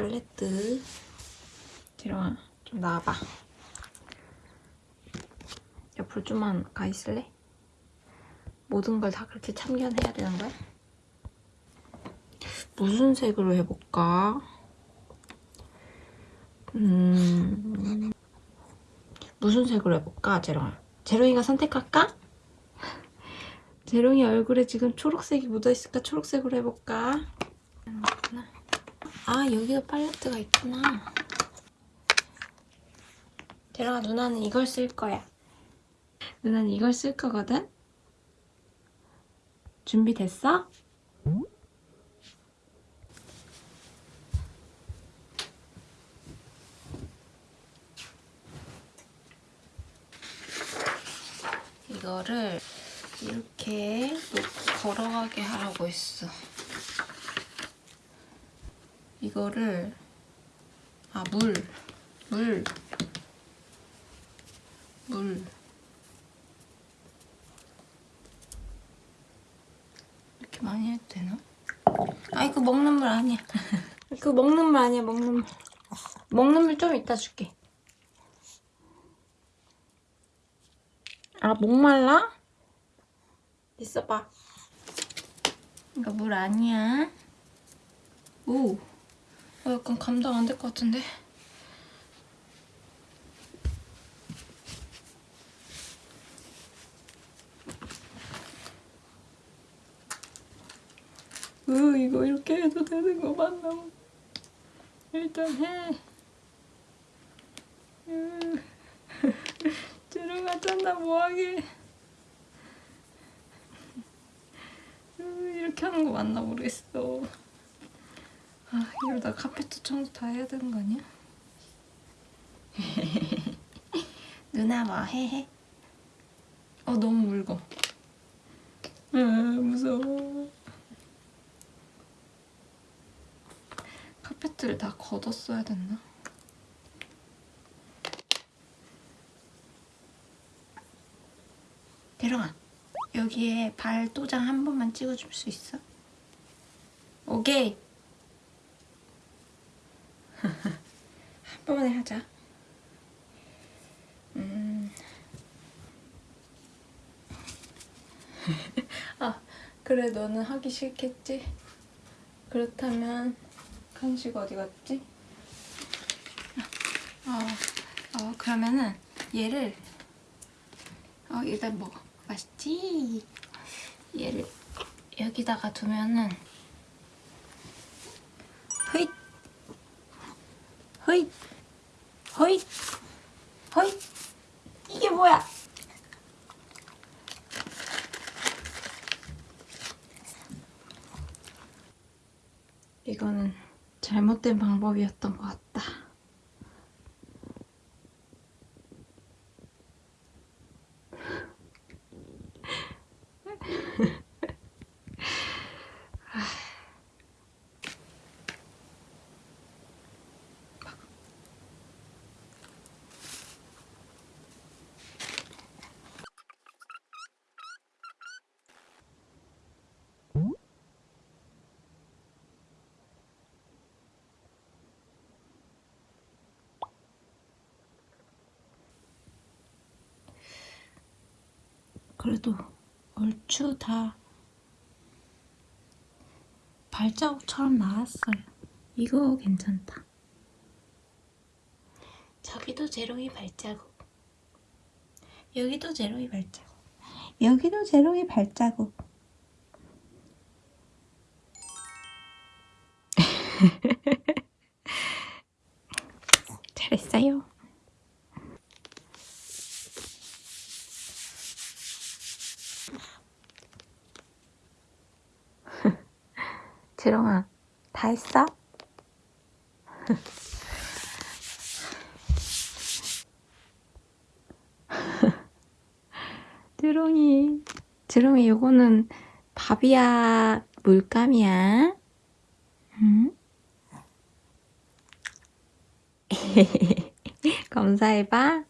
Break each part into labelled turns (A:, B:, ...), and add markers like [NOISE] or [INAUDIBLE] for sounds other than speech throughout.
A: 팔레트 재롱아 좀 나와봐 옆으로 좀만 가 있을래? 모든 걸 다 그렇게 참견해야 되는 거야? 무슨 색으로 해볼까? 음... 무슨 색으로 해볼까, 재롱아? 재롱이가 선택할까? [LAUGHS] 재롱이 얼굴에 지금 초록색이 묻어있으니까 초록색으로 해볼까? 아, 여기도 팔레트가 있구나. 재롱아, 누나는 이걸 쓸 거야. 누나는 이걸 쓸 거거든? 준비됐어? 이거를 이렇게 걸어가게 하라고 했어. 이거를 아 물, 물, 물 이렇게 많이 해도 되나? 아 이거 먹는 물 아니야. [LAUGHS] 그거 먹는 물 아니야 먹는 물. 먹는 물 좀 이따 줄게. 아 목말라? 있어봐. 이거 물 아니야. 오. 어, 약간 감당 안 될 것 같은데. 으, 이거 이렇게 해도 되는 거 맞나? 일단 해. 으, [LAUGHS] 들어가잖아, 뭐하게. 으, 이렇게 하는 거 맞나 모르겠어. 아, 이러다 카페트 청소 다 해야 되는 거 아니야? [LAUGHS] 누나 뭐 해? 어, 너무 묽어. 아, 무서워. 카페트를 다 걷었어야 됐나? 대령아, 여기에 발 도장 한 번만 찍어줄 수 있어? 오케이. [LAUGHS] 한 번만에 하자. 음. [LAUGHS] 아, 그래 너는 하기 싫겠지? 그렇다면 간식 어디 갔지? 어, 어 그러면은 얘를 어 일단 먹어. 맛있지? 얘를 여기다가 두면은 허잇 허잇 허잇 이게 뭐야? 이거는 잘못된 방법이었던 것 같다. 그래도 얼추 다 발자국처럼 나왔어요. 이거 괜찮다. 저기도 제로이 발자국. 여기도 제로이 발자국. 여기도 제로이 발자국. [LAUGHS] 잘했어요. 재롱아, 다 했어? [LAUGHS] 드롱이, 드롱이 요거는 밥이야, 물감이야? 응? [LAUGHS] 검사해봐.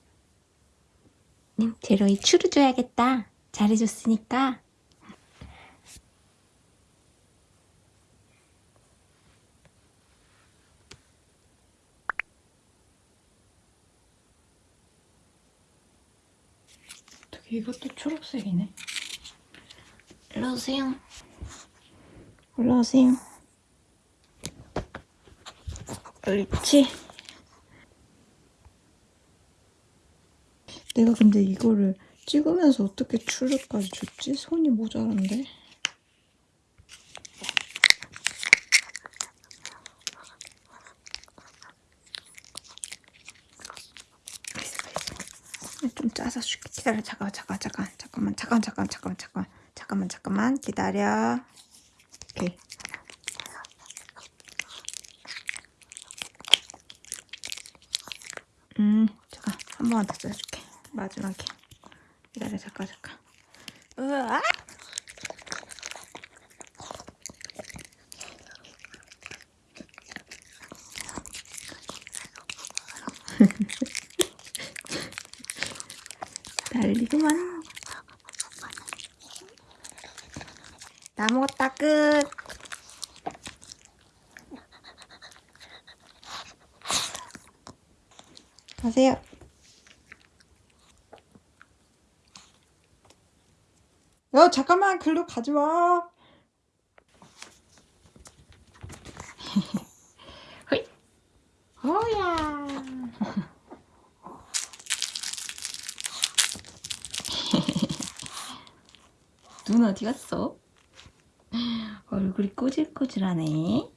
A: 제롱이 추루 줘야겠다. 잘해줬으니까. 이것도 초록색이네. 일로 오세요. 올라오세요. 옳지. 내가 근데 이거를 찍으면서 어떻게 추르까지 줬지? 손이 모자란데. 좀 짜서 줄게. 기다려. 잠깐만, 잠깐, 잠깐, 잠깐만, 잠깐, 잠깐, 잠깐만, 잠깐, 잠깐만, 잠깐만, 기다려. 오케이. 음, 잠깐, 한 번만 더 짜줄게. 마지막에. 기다려, 잠깐, 잠깐. 으아! [LAUGHS] 다 먹었다, 끝. 가세요. 야, 잠깐만, 글로 가지 마. 눈 어디 갔어? 얼굴이 꼬질꼬질하네.